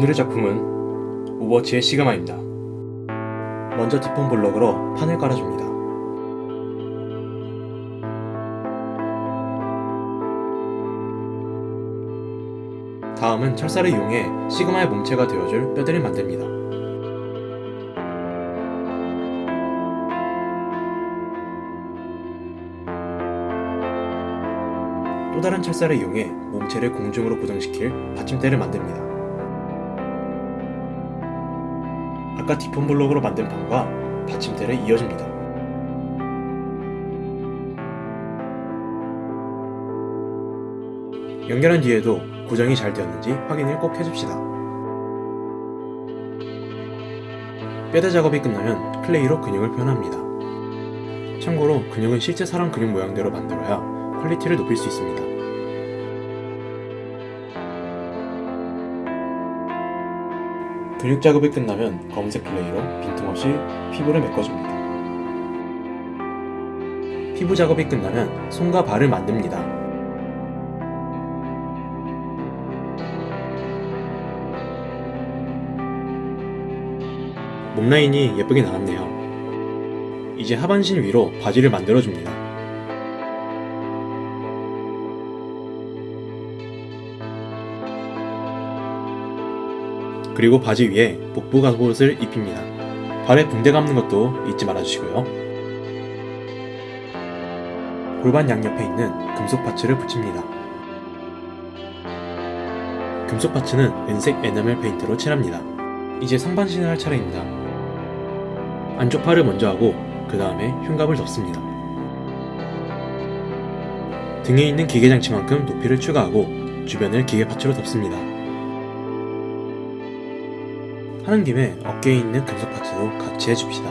오늘의 작품은 오버워치의 시그마입니다. 먼저 디폼 블럭으로 판을 깔아줍니다. 다음은 철사를 이용해 시그마의 몸체가 되어줄 뼈대를 만듭니다. 또 다른 철사를 이용해 몸체를 공중으로 고정시킬 받침대를 만듭니다. 아까 디폼 블록으로 만든 판과 받침대를 이어줍니다. 연결한 뒤에도 고정이 잘 되었는지 확인을 꼭 해줍시다. 뼈대 작업이 끝나면 clay로 근육을 표현합니다. 참고로 근육은 실제 사람 근육 모양대로 만들어야 quality를 높일 수 있습니다. 근육 작업이 끝나면 검은색 clay로 빈틈없이 피부를 메꿔줍니다. 피부 작업이 끝나면 손과 발을 만듭니다. 몸 라인이 예쁘게 나왔네요. 이제 하반신 위로 바지를 만들어줍니다. 그리고 바지 위에 복부 갑옷을 입힙니다. 발에 붕대 감는 것도 잊지 말아주시고요. 골반 양옆에 있는 금속 파츠를 붙입니다. 금속 parts는 은색 에나멜 페인트로 칠합니다. 이제 상반신을 할 차례입니다. 안쪽 팔을 먼저 하고 그 다음에 흉갑을 덮습니다. 등에 있는 기계 장치만큼 높이를 추가하고 주변을 기계 parts로 덮습니다. 하는 김에 어깨에 있는 금속 parts도 같이 해줍시다.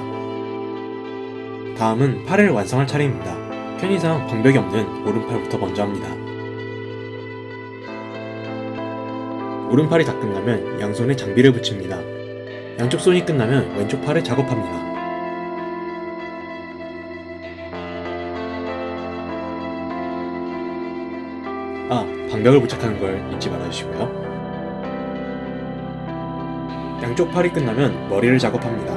다음은 팔을 완성할 차례입니다. 편의상 방벽이 없는 오른팔부터 먼저 합니다. 오른팔이 다 끝나면 양손에 장비를 붙입니다. 양쪽 손이 끝나면 왼쪽 팔을 작업합니다. 아, 방벽을 부착하는 걸 잊지 말아주시고요. 양쪽 팔이 끝나면 머리를 작업합니다.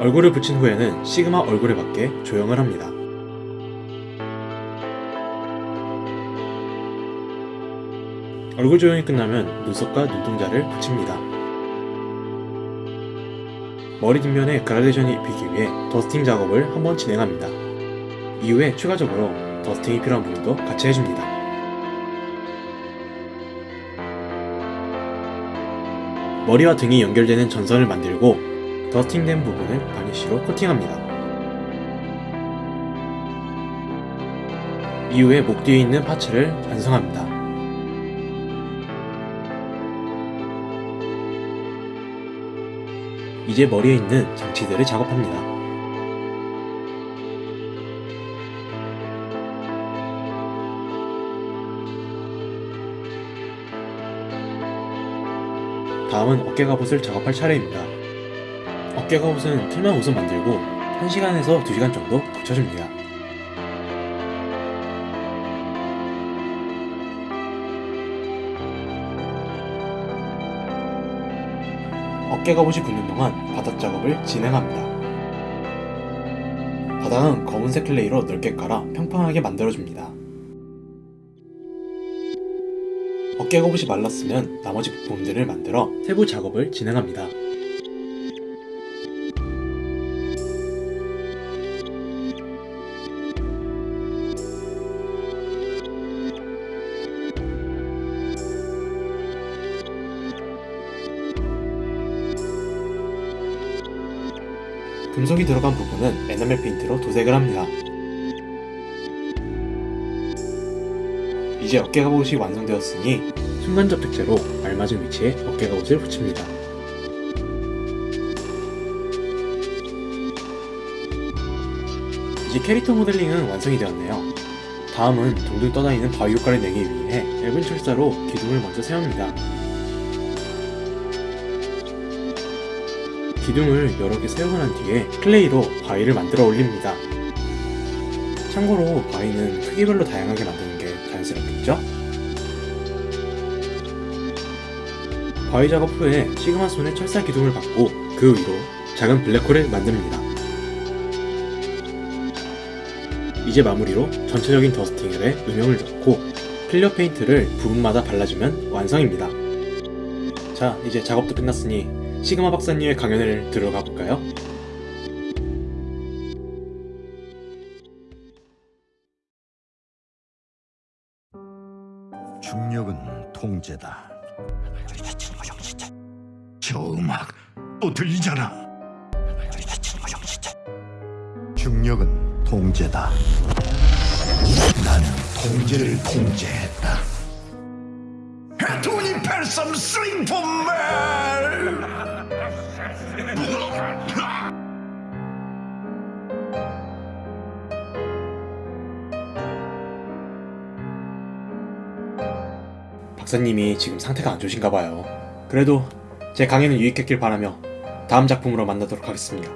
얼굴을 붙인 후에는 시그마 얼굴에 맞게 조형을 합니다. 얼굴 조형이 끝나면 눈썹과 눈동자를 붙입니다. 머리 뒷면에 그라데이션이 입히기 위해 더스팅 작업을 한번 진행합니다. 이후에 추가적으로 더스팅이 필요한 부분도 같이 해줍니다. 머리와 등이 연결되는 전선을 만들고 더스팅된 부분을 바니쉬로 코팅합니다. 이후에 목 뒤에 있는 파츠를 완성합니다. 이제 머리에 있는 장치들을 작업합니다. 다음은 어깨 갑옷을 작업할 차례입니다. 어깨 갑옷은 틀만 옷을 만들고 1시간에서 2시간 정도 붙여줍니다. 어깨 갑옷이 굳는 동안 바닥 작업을 진행합니다. 바닥은 검은색 clay로 넓게 깔아 평평하게 만들어줍니다. 어깨 갑옷이 말랐으면 나머지 부품들을 만들어 세부 작업을 진행합니다. 금속이 들어간 부분은 에나멜 페인트로 도색을 합니다. 이제 어깨 갑옷이 완성되었으니 순간 접착제로 알맞은 위치에 어깨 갑옷을 붙입니다. 이제 캐릭터 모델링은 완성이 되었네요. 다음은 동동 떠다니는 바위 효과를 내기 위해 얇은 철사로 기둥을 먼저 세웁니다. 기둥을 여러 개 세우고 난 뒤에 clay로 바위를 만들어 올립니다. 참고로 바위는 크기별로 다양한 게 자연스럽겠죠? 바위 작업 후에 시그마 손에 철사 기둥을 박고 그 위로 작은 블랙홀을 만듭니다. 이제 마무리로 전체적인 dusting에 음영을 넣고 clear 페인트를 부분마다 발라주면 완성입니다. 자 이제 작업도 끝났으니 시그마 박사님의 강연을 들어가 볼까요? 중력은 통제다. 저 음악 또 들리잖아. 중력은 통제다. 나는 통제를 통제했다. 돈이 펠섬 슬링폼멜! 박사님이 지금 상태가 안 좋으신가 봐요. 그래도 제 강연은 유익했길 바라며 다음 작품으로 만나도록 하겠습니다.